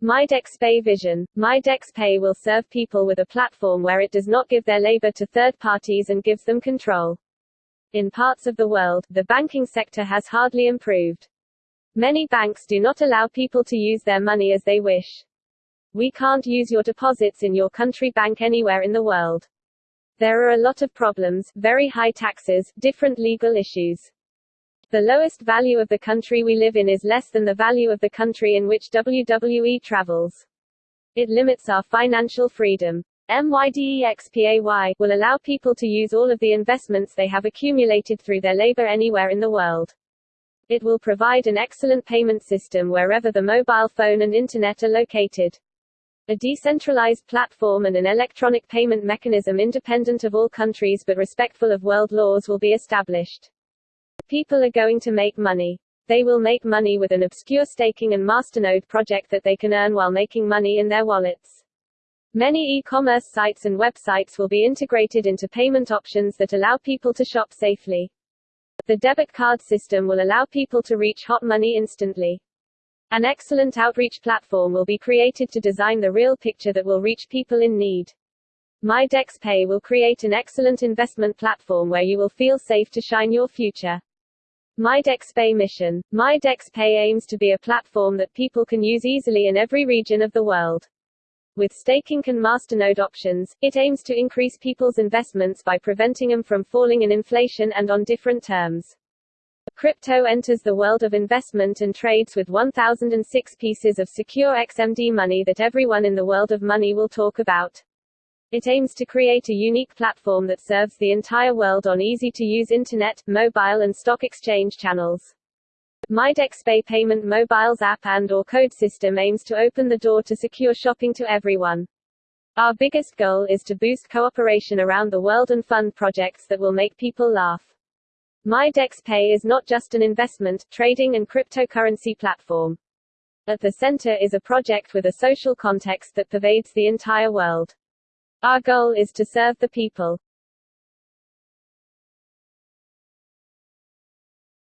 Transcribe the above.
MyDexPay vision. MyDexPay will serve people with a platform where it does not give their labor to third parties and gives them control. In parts of the world, the banking sector has hardly improved. Many banks do not allow people to use their money as they wish. We can't use your deposits in your country bank anywhere in the world. There are a lot of problems, very high taxes, different legal issues. The lowest value of the country we live in is less than the value of the country in which WWE travels. It limits our financial freedom. MYDEXPAY will allow people to use all of the investments they have accumulated through their labor anywhere in the world. It will provide an excellent payment system wherever the mobile phone and internet are located. A decentralized platform and an electronic payment mechanism independent of all countries but respectful of world laws will be established. People are going to make money. They will make money with an obscure staking and masternode project that they can earn while making money in their wallets. Many e-commerce sites and websites will be integrated into payment options that allow people to shop safely. The debit card system will allow people to reach hot money instantly. An excellent outreach platform will be created to design the real picture that will reach people in need. MyDexPay will create an excellent investment platform where you will feel safe to shine your future. MyDexPay mission. MyDexPay aims to be a platform that people can use easily in every region of the world. With staking and masternode options, it aims to increase people's investments by preventing them from falling in inflation and on different terms. Crypto enters the world of investment and trades with 1006 pieces of secure XMD money that everyone in the world of money will talk about. It aims to create a unique platform that serves the entire world on easy-to-use internet, mobile and stock exchange channels. MyDexPay Payment Mobile's app and QR code system aims to open the door to secure shopping to everyone. Our biggest goal is to boost cooperation around the world and fund projects that will make people laugh. MyDexPay is not just an investment, trading and cryptocurrency platform. At the center is a project with a social context that pervades the entire world. Our goal is to serve the people.